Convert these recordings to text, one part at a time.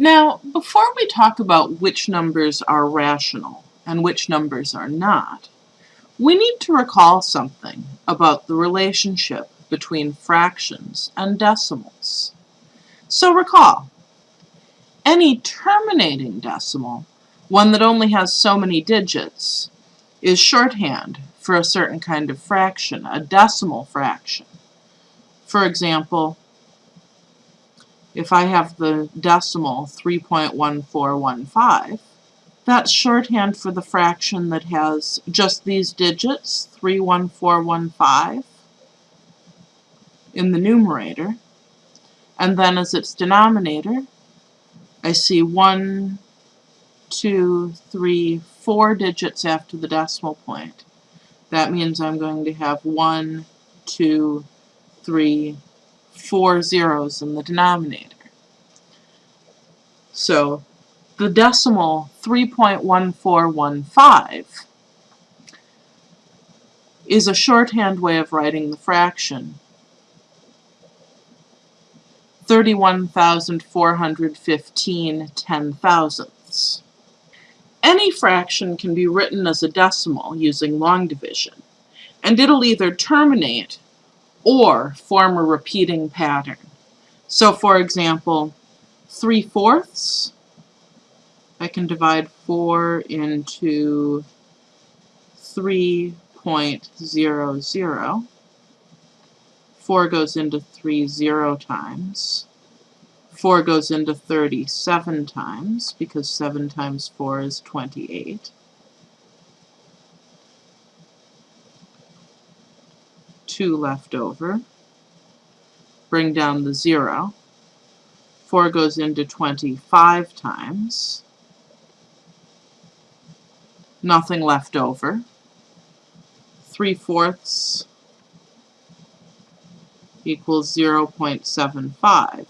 Now, before we talk about which numbers are rational and which numbers are not, we need to recall something about the relationship between fractions and decimals. So recall, any terminating decimal, one that only has so many digits, is shorthand for a certain kind of fraction, a decimal fraction. For example, if I have the decimal 3.1415, that's shorthand for the fraction that has just these digits, 31415, in the numerator. And then as its denominator, I see one, two, three, four digits after the decimal point. That means I'm going to have one, two, three, four zeros in the denominator. So the decimal 3.1415 is a shorthand way of writing the fraction 31,415 ten thousandths. Any fraction can be written as a decimal using long division, and it'll either terminate or form a repeating pattern. So for example, 3 fourths, I can divide 4 into 3.00. 4 goes into 3 zero times. 4 goes into 37 times, because 7 times 4 is 28. 2 left over. Bring down the 0. 4 goes into 25 times. Nothing left over. 3 fourths equals 0.75,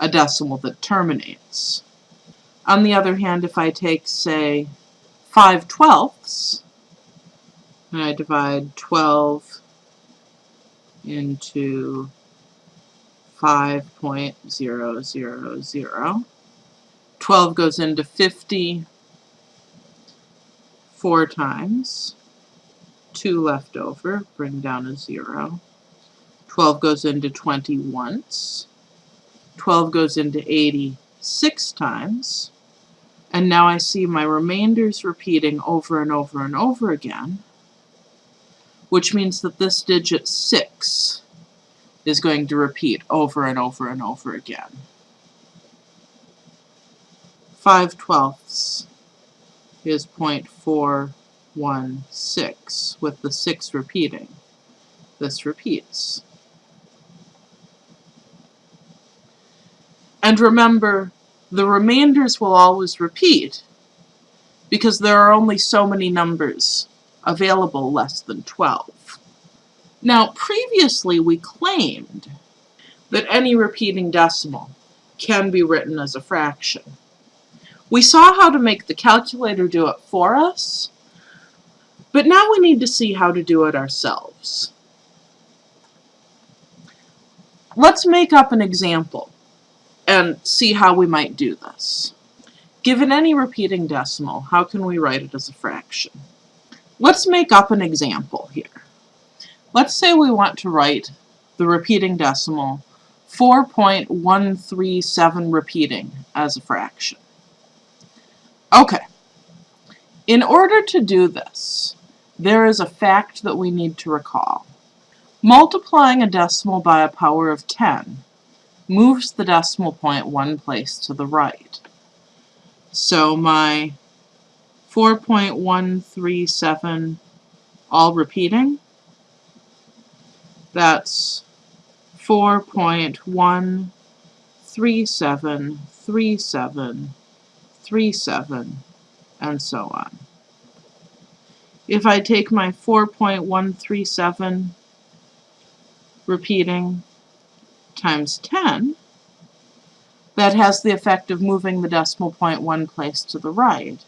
a decimal that terminates. On the other hand, if I take, say, 5 twelfths, and I divide 12 into 5.000. 12 goes into 50 four times. 2 left over, bring down a 0. 12 goes into 20 once. 12 goes into 80 six times. And now I see my remainders repeating over and over and over again which means that this digit 6 is going to repeat over and over and over again. 5 twelfths is 0.416, with the 6 repeating. This repeats. And remember, the remainders will always repeat because there are only so many numbers available less than 12. Now, previously we claimed that any repeating decimal can be written as a fraction. We saw how to make the calculator do it for us, but now we need to see how to do it ourselves. Let's make up an example and see how we might do this. Given any repeating decimal, how can we write it as a fraction? Let's make up an example here. Let's say we want to write the repeating decimal 4.137 repeating as a fraction. Okay. In order to do this, there is a fact that we need to recall. Multiplying a decimal by a power of 10 moves the decimal point one place to the right. So my 4.137 all repeating. That's 4.1373737 and so on. If I take my 4.137 repeating times 10, that has the effect of moving the decimal point one place to the right.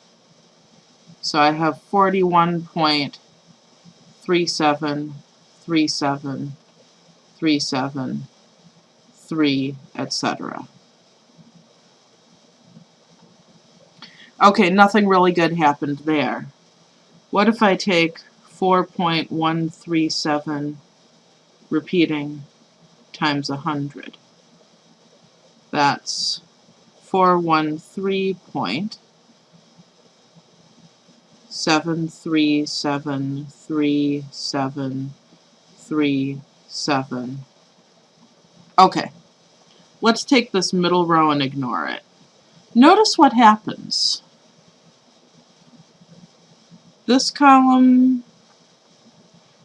So I have 41.373737, 3, etc. Okay, nothing really good happened there. What if I take 4.137 repeating times 100? That's 413.737337. Okay, let's take this middle row and ignore it. Notice what happens. This column,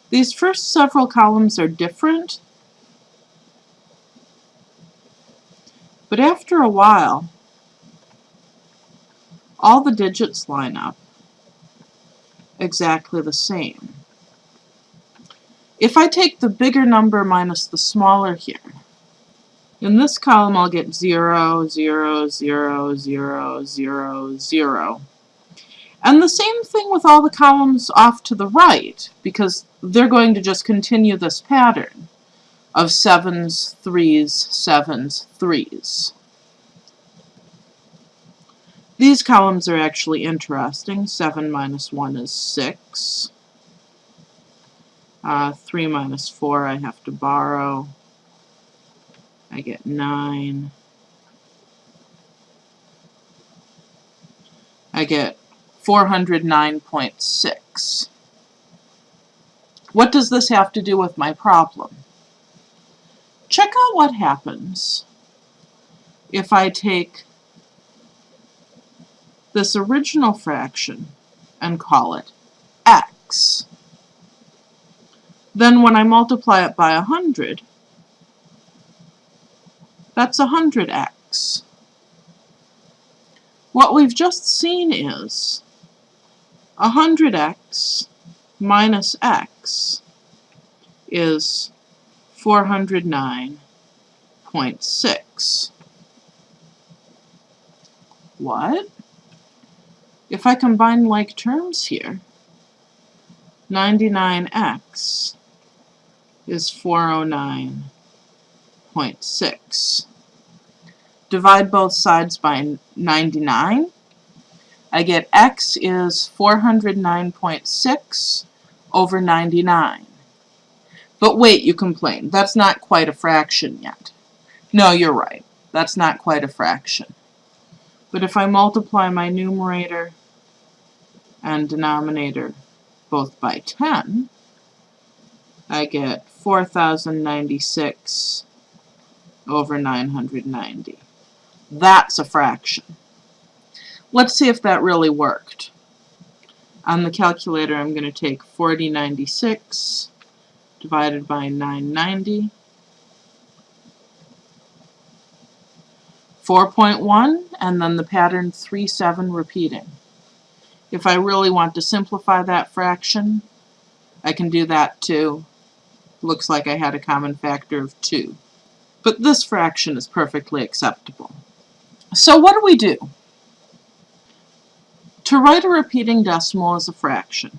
these first several columns are different, but after a while, all the digits line up exactly the same. If I take the bigger number minus the smaller here, in this column I'll get 0, 0, 0, 0, 0, 0. And the same thing with all the columns off to the right, because they're going to just continue this pattern of sevens, threes, sevens, threes. These columns are actually interesting. 7 minus 1 is 6. Uh, 3 minus 4 I have to borrow. I get 9. I get 409.6. What does this have to do with my problem? Check out what happens if I take this original fraction and call it x. Then when I multiply it by 100, that's 100x. What we've just seen is 100x minus x is 409.6. What? If I combine like terms here, 99x is 409.6 divide both sides by 99. I get x is 409.6 over 99. But wait, you complain, that's not quite a fraction yet. No, you're right, that's not quite a fraction. But if I multiply my numerator and denominator both by 10, I get 4096 over 990. That's a fraction. Let's see if that really worked. On the calculator, I'm going to take 4096 divided by 990. 4.1, and then the pattern 3, 7 repeating. If I really want to simplify that fraction, I can do that too. Looks like I had a common factor of 2. But this fraction is perfectly acceptable. So what do we do? To write a repeating decimal as a fraction,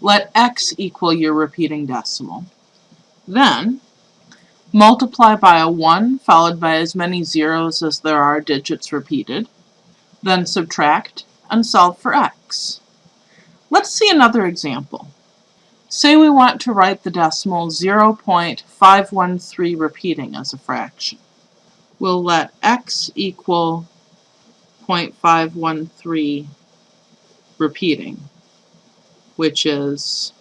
let x equal your repeating decimal. Then, multiply by a 1 followed by as many zeros as there are digits repeated. Then subtract and solve for x. Let's see another example. Say we want to write the decimal 0.513 repeating as a fraction we'll let x equal 0.513 repeating, which is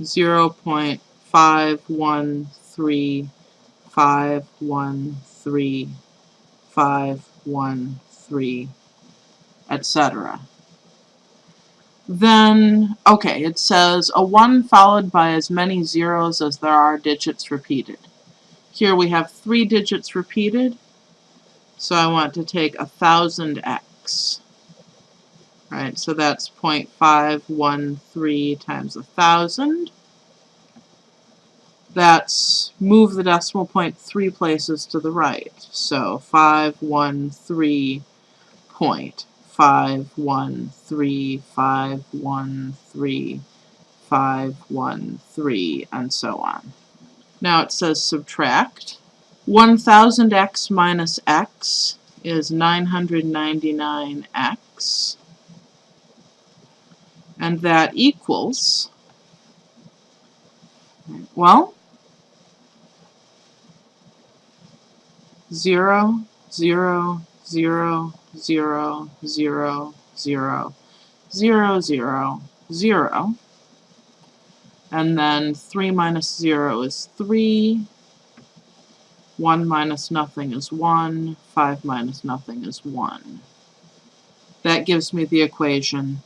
0.513513513, etc. Then, okay, it says a 1 followed by as many zeros as there are digits repeated. Here we have three digits repeated, so I want to take a thousand x. Right, so that's 0.513 times a thousand. That's move the decimal point three places to the right. So 513 point, 513, 513, 513, and so on. Now it says subtract. 1000x minus x is 999x, and that equals, well, 0, 0, 0, 0, 0, 0, 0, 0, 0, and then 3 minus 0 is 3, 1 minus nothing is 1, 5 minus nothing is 1. That gives me the equation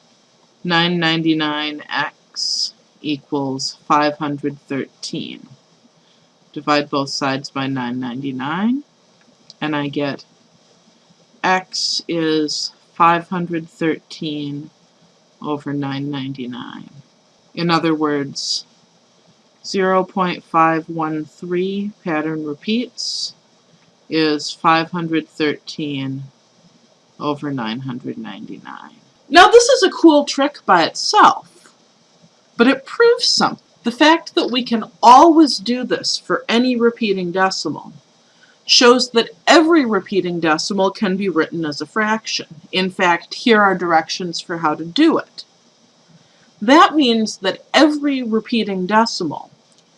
999x equals 513. Divide both sides by 999, and I get x is 513 over 999. In other words, 0.513 pattern repeats is 513 over 999. Now this is a cool trick by itself, but it proves something. The fact that we can always do this for any repeating decimal shows that every repeating decimal can be written as a fraction. In fact, here are directions for how to do it. That means that every repeating decimal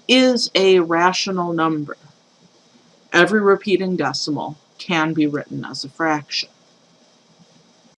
is a rational number. Every repeating decimal can be written as a fraction.